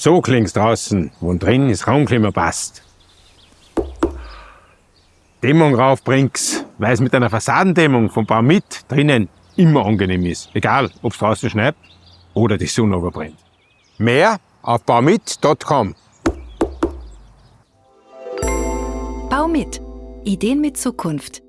So klingt's draußen, wo drin das Raumklima passt. Dämmung raufbringt's, weil es mit einer Fassadendämmung vom Bau mit drinnen immer angenehm ist. Egal, ob es draußen schneit oder die Sonne überbrennt. Mehr auf baumit.com. Baumit. Ideen mit Zukunft.